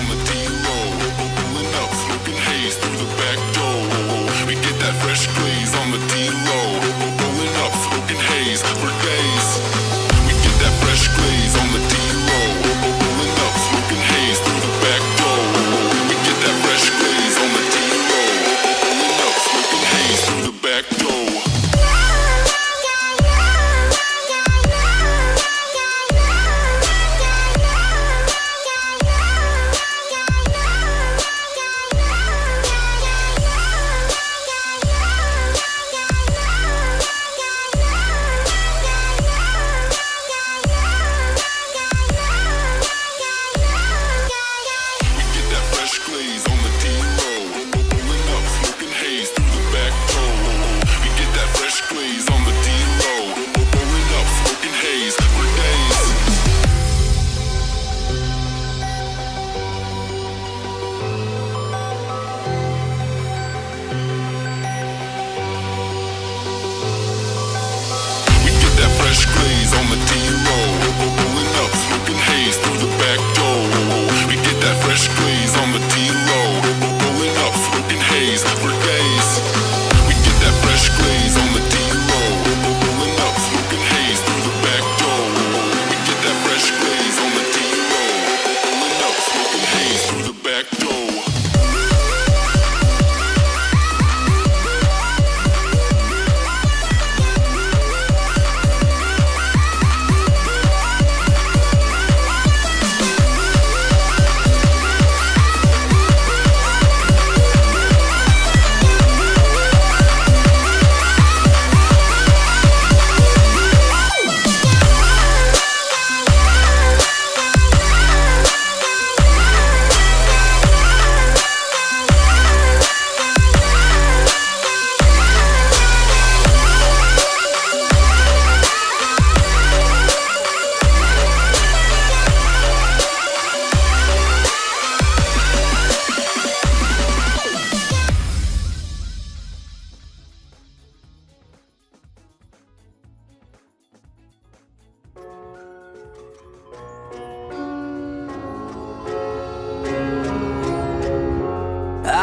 on the D-Lo up, smoking haze through the back door We get that fresh glaze on the D low.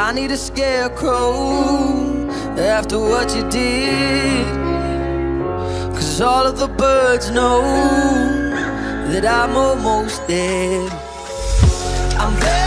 I need a scarecrow after what you did. Cause all of the birds know that I'm almost dead. I'm there.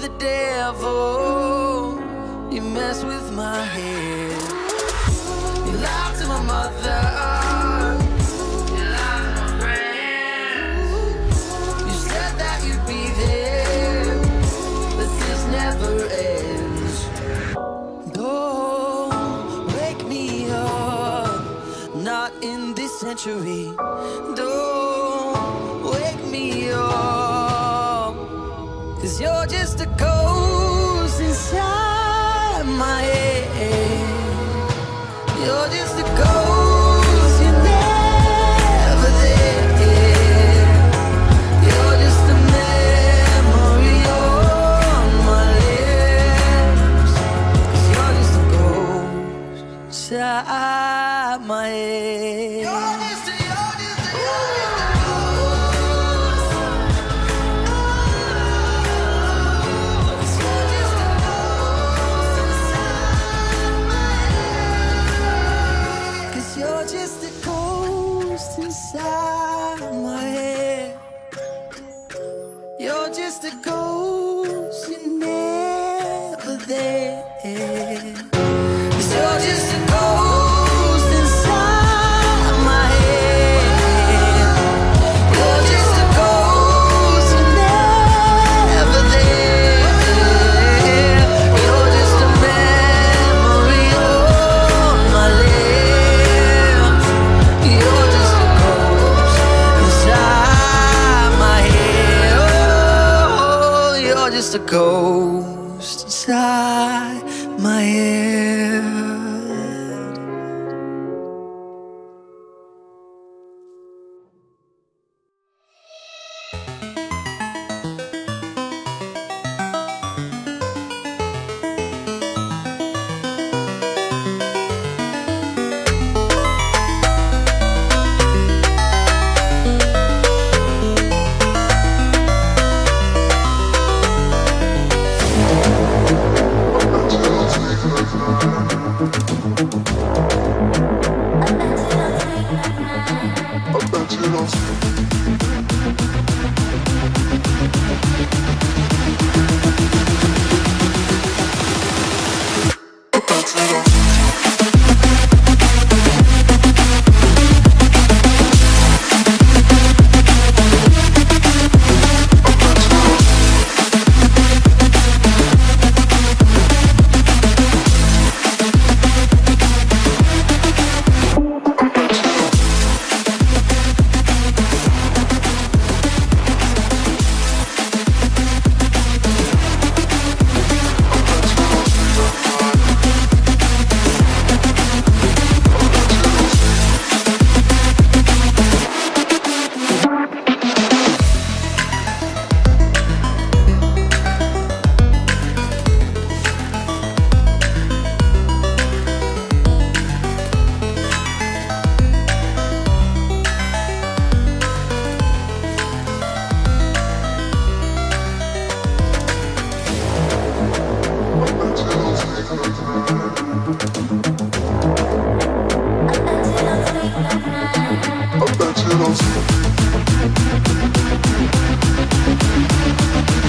the devil. You mess with my head. You lied to my mother. You lied to my friends. You said that you'd be there, but this never ends. Don't wake me up, not in this century. Cause you're just a ghost inside my head. You're just a ghost, you're never there. Just a ghost inside my head. Thank you.